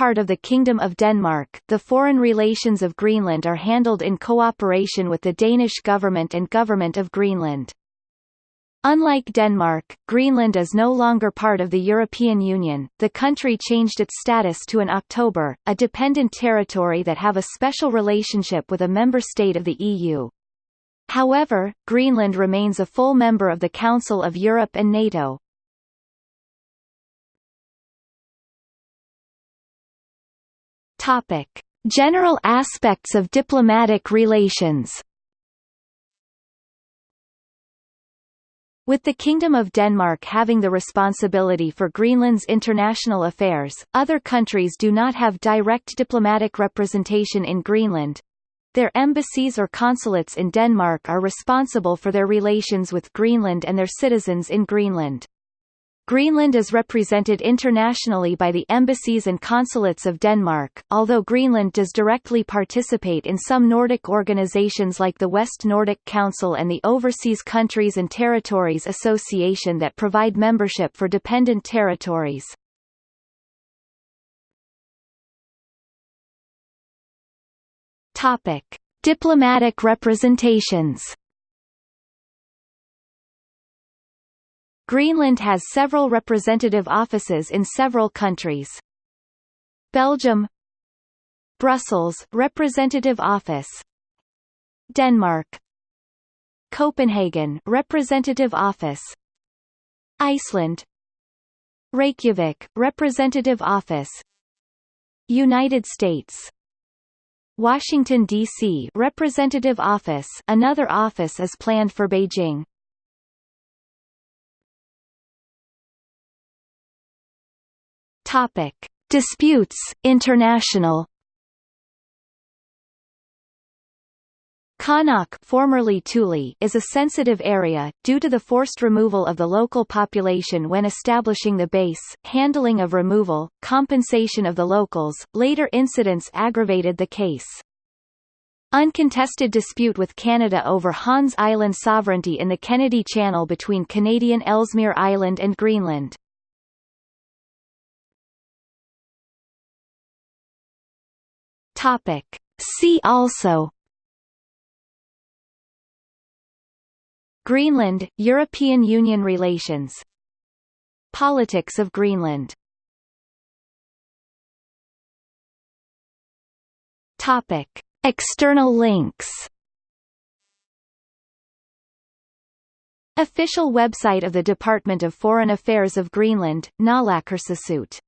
part of the Kingdom of Denmark, the foreign relations of Greenland are handled in cooperation with the Danish government and Government of Greenland. Unlike Denmark, Greenland is no longer part of the European Union. The country changed its status to an October, a dependent territory that have a special relationship with a member state of the EU. However, Greenland remains a full member of the Council of Europe and NATO. Topic: General aspects of diplomatic relations. With the Kingdom of Denmark having the responsibility for Greenland's international affairs, other countries do not have direct diplomatic representation in Greenland. Their embassies or consulates in Denmark are responsible for their relations with Greenland and their citizens in Greenland. Greenland is represented internationally by the embassies and consulates of Denmark, although Greenland does directly participate in some Nordic organizations like the West Nordic Council and the Overseas Countries and Territories Association that provide membership for dependent territories. Topic: Diplomatic representations Greenland has several representative offices in several countries. Belgium Brussels Representative Office Denmark Copenhagen Representative Office Iceland Reykjavik Representative Office United States Washington D.C. Representative Office another office is planned for Beijing Topic: Disputes International. Qaanaaq formerly Thule is a sensitive area, due to the forced removal of the local population when establishing the base, handling of removal, compensation of the locals, later incidents aggravated the case. Uncontested dispute with Canada over Hans Island sovereignty in the Kennedy Channel between Canadian Ellesmere Island and Greenland. Topic. See also. Greenland, European Union relations. Politics of Greenland. Topic. External links. Official website of the Department of Foreign Affairs of Greenland, Naalakkersuisut